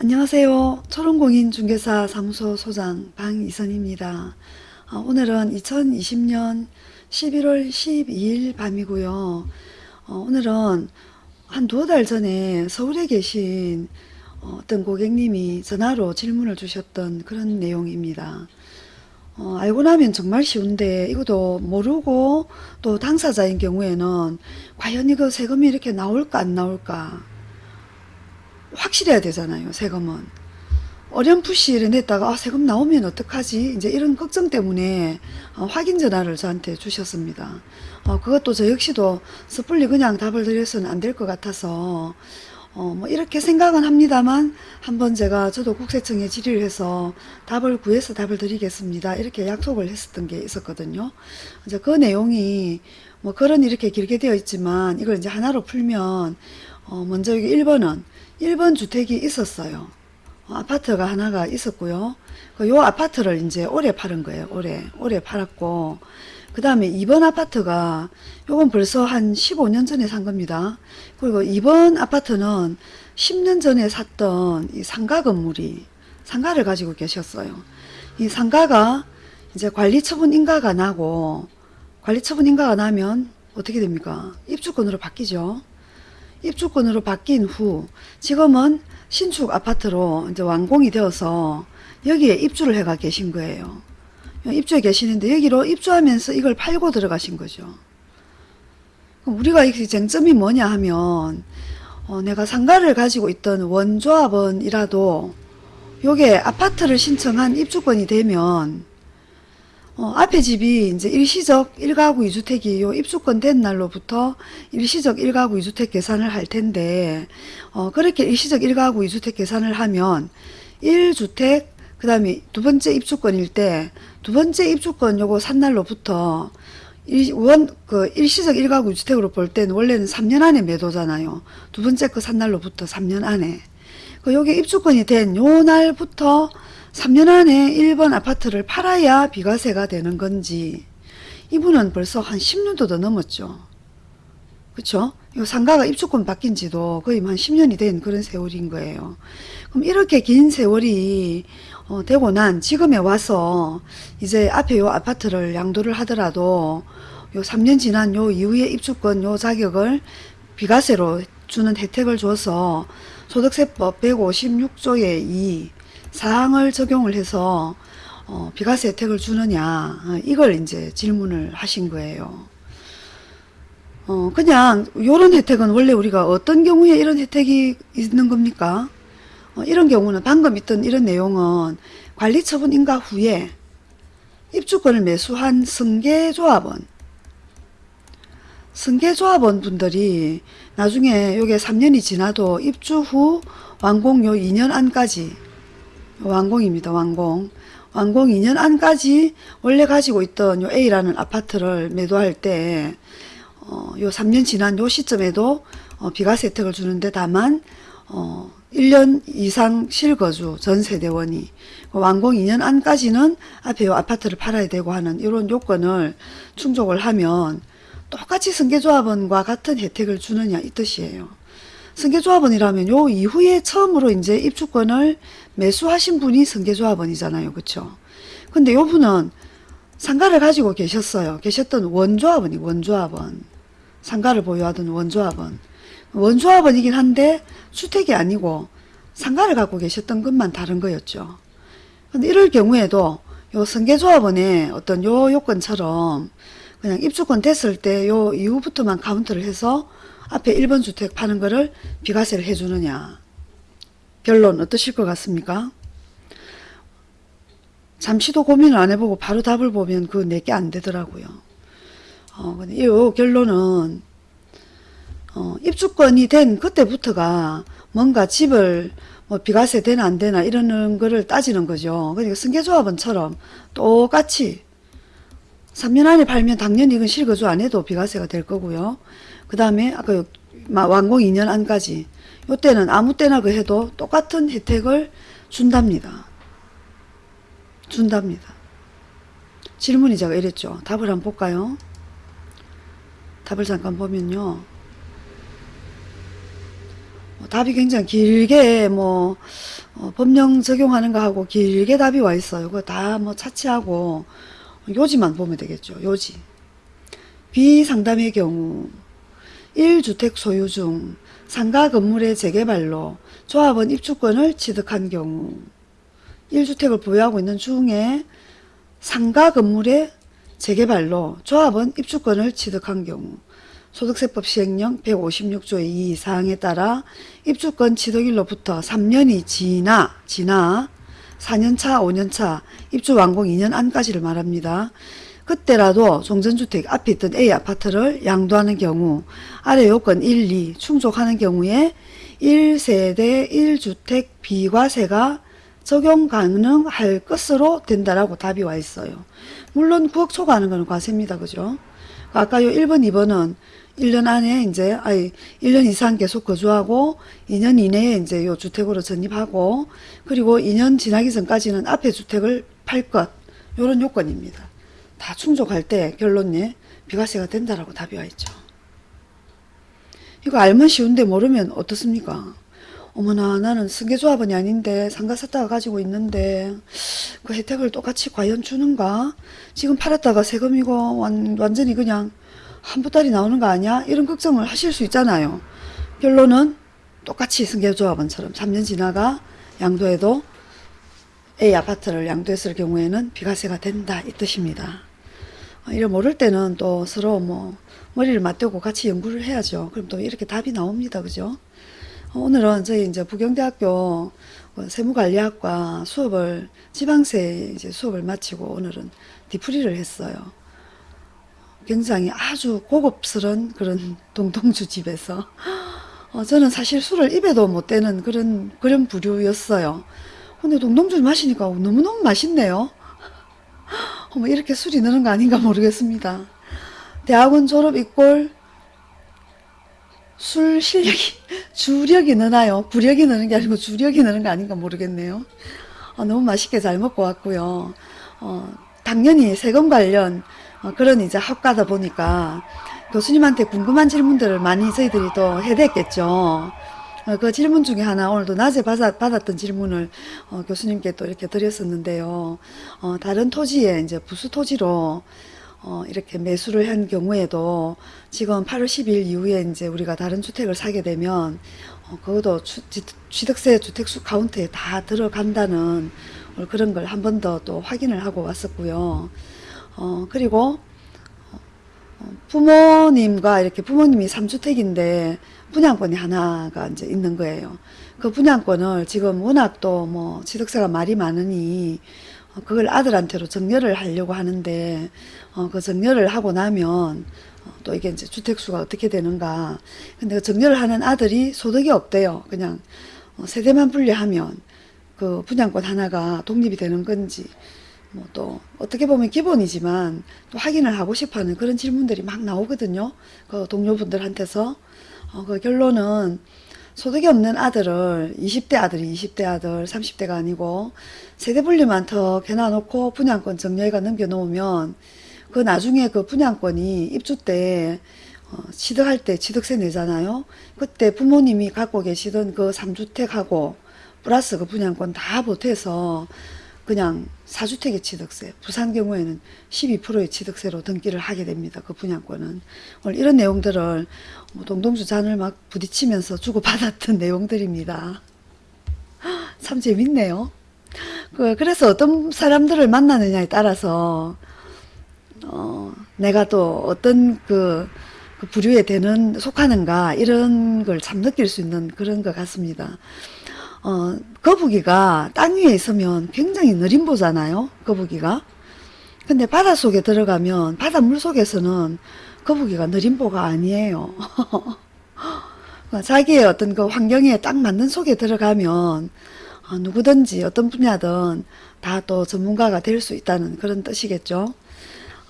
안녕하세요. 초롱공인중개사 사무소 소장 방이선입니다. 어, 오늘은 2020년 11월 12일 밤이고요. 어, 오늘은 한 두어 달 전에 서울에 계신 어, 어떤 고객님이 전화로 질문을 주셨던 그런 내용입니다. 어, 알고 나면 정말 쉬운데 이것도 모르고 또 당사자인 경우에는 과연 이거 세금이 이렇게 나올까 안 나올까 확실해야 되잖아요 세금은. 어렴풋이 이랬다가 아, 세금 나오면 어떡하지? 이제 이런 걱정 때문에 어, 확인 전화를 저한테 주셨습니다. 어, 그것도 저 역시도 섣불리 그냥 답을 드려서는 안 될 것 같아서 어, 뭐 이렇게 생각은 합니다만 한번 제가 저도 국세청에 질의를 해서 답을 구해서 답을 드리겠습니다. 이렇게 약속을 했었던 게 있었거든요. 이제 그 내용이 뭐 글은 이렇게 길게 되어 있지만 이걸 이제 하나로 풀면 어, 먼저 여기 1번은 1번 주택이 있었어요. 어, 아파트가 하나가 있었고요. 그요 아파트를 이제 올해 팔은 거예요. 올해. 올해 팔았고. 그 다음에 2번 아파트가 요건 벌써 한 15년 전에 산 겁니다. 그리고 2번 아파트는 10년 전에 샀던 이 상가 건물이 상가를 가지고 계셨어요. 이 상가가 이제 관리처분 인가가 나고 관리처분 인가가 나면 어떻게 됩니까? 입주권으로 바뀌죠. 입주권으로 바뀐 후 지금은 신축 아파트로 이제 완공이 되어서 여기에 입주를 해가 계신 거예요. 입주해 계시는데 여기로 입주하면서 이걸 팔고 들어가신 거죠. 우리가 이 쟁점이 뭐냐 하면 어, 내가 상가를 가지고 있던 원조합원이라도 요게 아파트를 신청한 입주권이 되면 어, 앞에 집이 이제 일시적 1가구 2주택이 요 입주권 된 날로부터 일시적 1가구 2주택 계산을 할 텐데, 어, 그렇게 일시적 1가구 2주택 계산을 하면 1주택, 그 다음에 두 번째 입주권일 때, 두 번째 입주권 요거 산 날로부터 일, 원, 그 일시적 1가구 2주택으로 볼 때는 원래는 3년 안에 매도잖아요. 두 번째 그 산 날로부터 3년 안에. 그 요게 입주권이 된 요 날부터 3년 안에 1번 아파트를 팔아야 비과세가 되는 건지 이분은 벌써 한 10년도 더 넘었죠. 그쵸? 이 상가가 입주권 바뀐 지도 거의 한 10년이 된 그런 세월인 거예요. 그럼 이렇게 긴 세월이 어, 되고 난 지금에 와서 이제 앞에 요 아파트를 양도를 하더라도 요 3년 지난 요 이후에 입주권 요 자격을 비과세로 주는 혜택을 줘서 소득세법 156조의 2 사항을 적용을 해서 어, 비과세 혜택을 주느냐 어, 이걸 이제 질문을 하신 거예요. 어, 그냥 이런 혜택은 원래 우리가 어떤 경우에 이런 혜택이 있는 겁니까? 어, 이런 경우는 방금 있던 이런 내용은 관리처분 인가 후에 입주권을 매수한 승계조합원 승계조합원 분들이 나중에 요게 3년이 지나도 입주 후 완공 요 2년 안까지 완공입니다. 완공. 완공 2년 안까지 원래 가지고 있던 요 A라는 아파트를 매도할 때, 어, 요 3년 지난 요 시점에도 어, 비과세 혜택을 주는데 다만, 어, 1년 이상 실거주 전 세대원이 완공 2년 안까지는 앞에 요 아파트를 팔아야 되고 하는 이런 요건을 충족을 하면 똑같이 승계조합원과 같은 혜택을 주느냐 이 뜻이에요. 승계조합원이라면 요 이후에 처음으로 이제 입주권을 매수하신 분이 승계조합원이잖아요. 그쵸? 근데 요 분은 상가를 가지고 계셨어요. 계셨던 원조합원이 원조합원. 상가를 보유하던 원조합원. 원조합원이긴 한데 주택이 아니고 상가를 갖고 계셨던 것만 다른 거였죠. 근데 이럴 경우에도 요 승계조합원의 어떤 요 요건처럼 그냥 입주권 됐을 때 요 이후부터만 카운트를 해서 앞에 1번 주택 파는 거를 비과세를 해주느냐. 결론 어떠실 것 같습니까? 잠시도 고민을 안 해보고 바로 답을 보면 그 내게 안 되더라고요. 어, 근데 이 결론은 어, 입주권이 된 그때부터가 뭔가 집을 뭐 비과세 되나 안 되나 이러는 거를 따지는 거죠. 그러니까 승계조합원처럼 똑같이 3년 안에 팔면 당연히 이건 실거주 안 해도 비과세가 될 거고요. 그 다음에 아까 완공 2년 안까지 요때는 아무 때나 그 해도 똑같은 혜택을 준답니다. 준답니다. 질문이 제가 이랬죠. 답을 한번 볼까요? 답을 잠깐 보면요. 답이 굉장히 길게 뭐 어, 법령 적용하는 거 하고 길게 답이 와 있어요. 그거 다 뭐 차치하고 요지만 보면 되겠죠. 요지. 비상담의 경우 1주택 소유 중 상가 건물의 재개발로 조합원 입주권을 취득한 경우 1주택을 보유하고 있는 중에 상가 건물의 재개발로 조합원 입주권을 취득한 경우 소득세법 시행령 156조의 2 사항에 따라 입주권 취득일로부터 3년이 지나 지나 4년차 5년차 입주 완공 2년 안까지를 말합니다. 그때라도 종전주택 앞에 있던 A 아파트를 양도하는 경우 아래 요건 1, 2 충족하는 경우에 1세대 1주택 비과세가 적용 가능할 것으로 된다라고 답이 와 있어요. 물론 9억 초과하는 거는 과세입니다. 그죠? 아까 요 1번, 2번은 1년 안에 이제, 아니, 1년 이상 계속 거주하고 2년 이내에 이제 요 주택으로 전입하고 그리고 2년 지나기 전까지는 앞에 주택을 팔 것. 요런 요건입니다. 다 충족할 때 결론에 비과세가 된다라고 답이 와 있죠. 이거 알면 쉬운데 모르면 어떻습니까? 어머나 나는 승계조합원이 아닌데 상가 샀다가 가지고 있는데 그 혜택을 똑같이 과연 주는가? 지금 팔았다가 세금이고 완, 완전히 그냥 한부달이 나오는 거 아니야? 이런 걱정을 하실 수 있잖아요. 결론은 똑같이 승계조합원처럼 3년 지나가 양도해도 A 아파트를 양도했을 경우에는 비과세가 된다 이 뜻입니다. 어, 이래 모를 때는 또 서로 뭐 머리를 맞대고 같이 연구를 해야죠. 그럼 또 이렇게 답이 나옵니다. 그죠? 어, 오늘은 저희 이제 부경대학교 그 세무관리학과 수업을 지방세 이제 수업을 마치고 오늘은 디프리를 했어요. 굉장히 아주 고급스런 그런 동동주 집에서 어, 저는 사실 술을 입에도 못 대는 그런 그런 부류였어요. 근데 동동주를 마시니까 너무너무 맛있네요. 어머 이렇게 술이 느는 거 아닌가 모르겠습니다. 대학원 졸업 이꼴 술 실력이 주력이 느나요? 구력이 느는 게 아니고 주력이 느는 거 아닌가 모르겠네요. 어, 너무 맛있게 잘 먹고 왔고요. 어, 당연히 세금 관련 어, 그런 이제 학과다 보니까 교수님한테 궁금한 질문들을 많이 저희들이 또 해댔겠죠. 어, 그 질문 중에 하나 오늘도 낮에 받았, 받았던 질문을 어, 교수님께 또 이렇게 드렸었는데요. 어, 다른 토지에 이제 부수 토지로 어, 이렇게 매수를 한 경우에도 지금 8월 10일 이후에 이제 우리가 다른 주택을 사게 되면 어, 그것도 주, 지- 취득세 주택수 카운트에 다 들어간다는 오늘 그런 걸 한 번 더 또 확인을 하고 왔었고요. 어, 그리고 어, 부모님과 이렇게 부모님이 3주택인데 분양권이 하나가 이제 있는 거예요. 그 분양권을 지금 워낙 또 뭐 취득세가 말이 많으니 어, 그걸 아들한테로 정려를 하려고 하는데 어, 그 정려를 하고 나면 어, 또 이게 이제 주택수가 어떻게 되는가. 근데 그 정려를 하는 아들이 소득이 없대요. 그냥 어, 세대만 분리하면 그 분양권 하나가 독립이 되는 건지 뭐 또 어떻게 보면 기본이지만 또 확인을 하고 싶어 하는 그런 질문들이 막 나오거든요. 그 동료분들한테서 어, 그 결론은 소득이 없는 아들을 20대 아들이 20대 아들 30대가 아니고 세대 분리만 더 해놔놓고 분양권 정려가 넘겨놓으면 그 나중에 그 분양권이 입주 때 어, 취득할 때 취득세 내잖아요. 그때 부모님이 갖고 계시던 그 3주택하고 플러스 그 분양권 다 보태서 그냥 4주택의 취득세, 부산 경우에는 12%의 취득세로 등기를 하게 됩니다. 그 분양권은. 오늘 이런 내용들을 뭐 동동주 잔을 막 부딪히면서 주고받았던 내용들입니다. 참 재밌네요. 그, 그래서 어떤 사람들을 만나느냐에 따라서, 어, 내가 또 어떤 그, 그 부류에 되는, 속하는가, 이런 걸 참 느낄 수 있는 그런 것 같습니다. 어, 거북이가 땅 위에 있으면 굉장히 느림보잖아요. 거북이가. 근데 바닷속에 들어가면 바닷물 속에서는 거북이가 느림보가 아니에요. 자기의 어떤 그 환경에 딱 맞는 속에 들어가면 어, 누구든지 어떤 분야든 다 또 전문가가 될 수 있다는 그런 뜻이겠죠.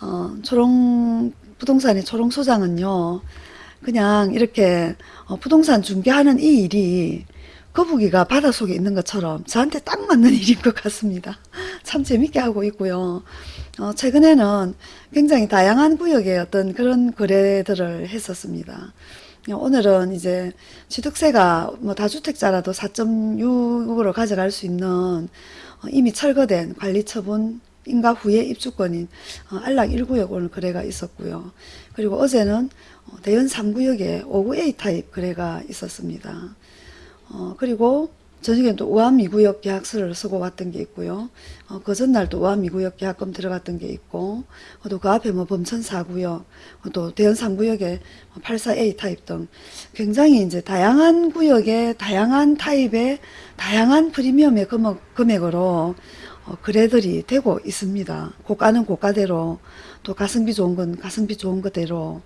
어, 초롱 부동산의 초롱 소장은요. 그냥 이렇게 어, 부동산 중개하는 이 일이 거북이가 바닷속에 있는 것처럼 저한테 딱 맞는 일인 것 같습니다. 참 재밌게 하고 있고요. 어, 최근에는 굉장히 다양한 구역의 어떤 그런 거래들을 했었습니다. 오늘은 이제 취득세가 뭐 다주택자라도 4.6으로 가져갈 수 있는 어, 이미 철거된 관리처분 인가 후에 입주권인 어, 안락 1구역 오늘 거래가 있었고요. 그리고 어제는 어, 대연 3구역에 5구 A 타입 거래가 있었습니다. 어, 그리고 저녁에 또 우암 2구역 계약서를 쓰고 왔던 게 있고요. 어, 그 전날 또 우암 2구역 계약금 들어갔던 게 있고, 어, 또그 앞에 뭐 범천 4구역, 어, 또 대연 3구역에 84A 타입 등 굉장히 이제 다양한 구역에 다양한 타입의 다양한 프리미엄의 금액, 금액으로 어, 거래들이 되고 있습니다. 고가는 고가대로, 또 가성비 좋은 건 가성비 좋은 거대로,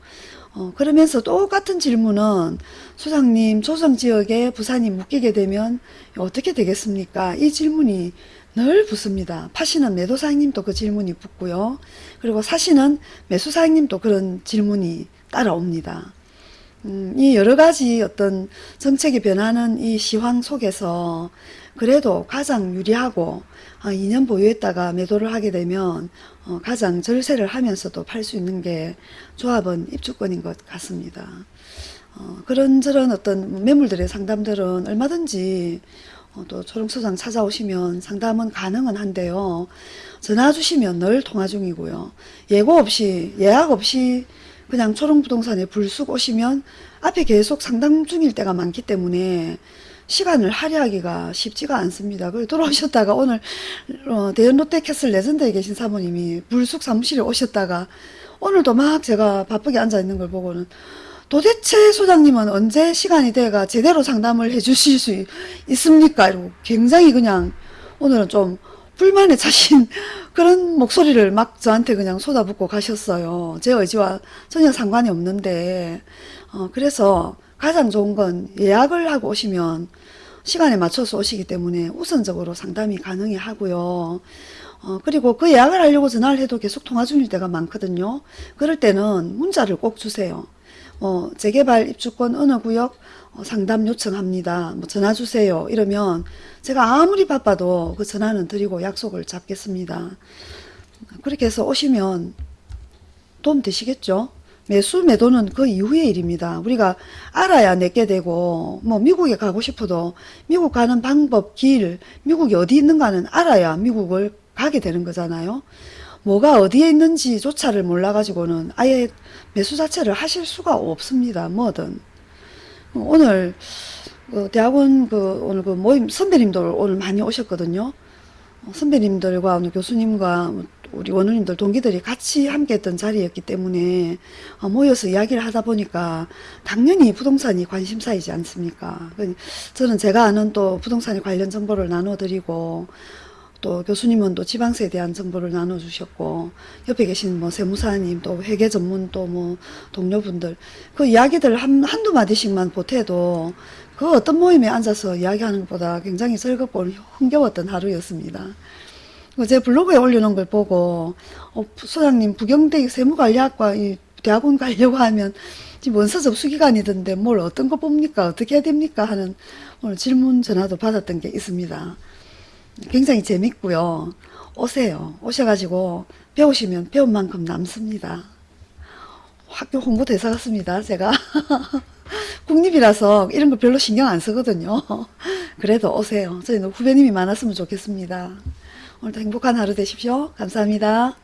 어, 그러면서 똑같은 질문은 소장님 조정지역에 부산이 묶이게 되면 어떻게 되겠습니까? 이 질문이 늘 붙습니다. 파시는 매도사장님도 그 질문이 붙고요. 그리고 사시는 매수사장님도 그런 질문이 따라옵니다. 음, 이 여러 가지 어떤 정책이 변하는 이 시황 속에서 그래도 가장 유리하고 아, 2년 보유했다가 매도를 하게 되면 어, 가장 절세를 하면서도 팔 수 있는 게 조합원 입주권인 것 같습니다. 어, 그런저런 어떤 매물들의 상담들은 얼마든지 어, 또 초롱소장 찾아오시면 상담은 가능은 한데요. 전화 주시면 늘 통화 중이고요. 예고 없이 예약 없이 그냥 초롱부동산에 불쑥 오시면 앞에 계속 상담 중일 때가 많기 때문에 시간을 할애하기가 쉽지가 않습니다. 그리고 돌아오셨다가 오늘 어, 대연 롯데 캐슬 레전드에 계신 사모님이 불쑥 사무실에 오셨다가 오늘도 막 제가 바쁘게 앉아 있는 걸 보고는 도대체 소장님은 언제 시간이 돼가 제대로 상담을 해 주실 수 있- 있습니까? 이러고 굉장히 그냥 오늘은 좀 불만에 차신 그런 목소리를 막 저한테 그냥 쏟아붓고 가셨어요. 제 의지와 전혀 상관이 없는데, 어, 그래서 가장 좋은 건 예약을 하고 오시면 시간에 맞춰서 오시기 때문에 우선적으로 상담이 가능해 하고요. 어, 그리고 그 예약을 하려고 전화를 해도 계속 통화 중일 때가 많거든요. 그럴 때는 문자를 꼭 주세요. 어, 재개발 입주권 어느 구역 어, 상담 요청합니다. 뭐 전화 주세요. 이러면 제가 아무리 바빠도 그 전화는 드리고 약속을 잡겠습니다. 그렇게 해서 오시면 도움 되시겠죠? 매수 매도는 그 이후의 일입니다. 우리가 알아야 내게 되고 뭐 미국에 가고 싶어도 미국 가는 방법, 길, 미국이 어디 있는가는 알아야 미국을 가게 되는 거잖아요. 뭐가 어디에 있는지조차를 몰라가지고는 아예 매수 자체를 하실 수가 없습니다. 뭐든. 오늘 그 대학원 그 오늘 그 모임 선배님들 오늘 많이 오셨거든요. 어, 선배님들과 교수님과 우리 원우님들 동기들이 같이 함께 했던 자리였기 때문에 어, 모여서 이야기를 하다 보니까 당연히 부동산이 관심사이지 않습니까? 그 저는 제가 아는 또 부동산에 관련 정보를 나눠드리고 또 교수님은 또 지방세에 대한 정보를 나눠주셨고 옆에 계신 뭐 세무사님 또 회계 전문 또 뭐 동료분들 그 이야기들 한, 한두 마디씩만 보태도 그 어떤 모임에 앉아서 이야기하는 것보다 굉장히 즐겁고 흥겨웠던 하루였습니다. 그제 블로그에 올려놓은 걸 보고 어, 소장님 부경대 세무관리학과 이 대학원 가려고 하면 지금 원서 접수 기간이던데 뭘 어떤 거 뽑니까 어떻게 해야 됩니까 하는 오늘 질문 전화도 받았던 게 있습니다. 굉장히 재밌고요. 오세요. 오셔가지고 배우시면 배운 만큼 남습니다. 학교 홍보 대사 같습니다. 제가 국립이라서 이런 거 별로 신경 안 쓰거든요. 그래도 오세요. 저희는 후배님이 많았으면 좋겠습니다. 오늘도 행복한 하루 되십시오. 감사합니다.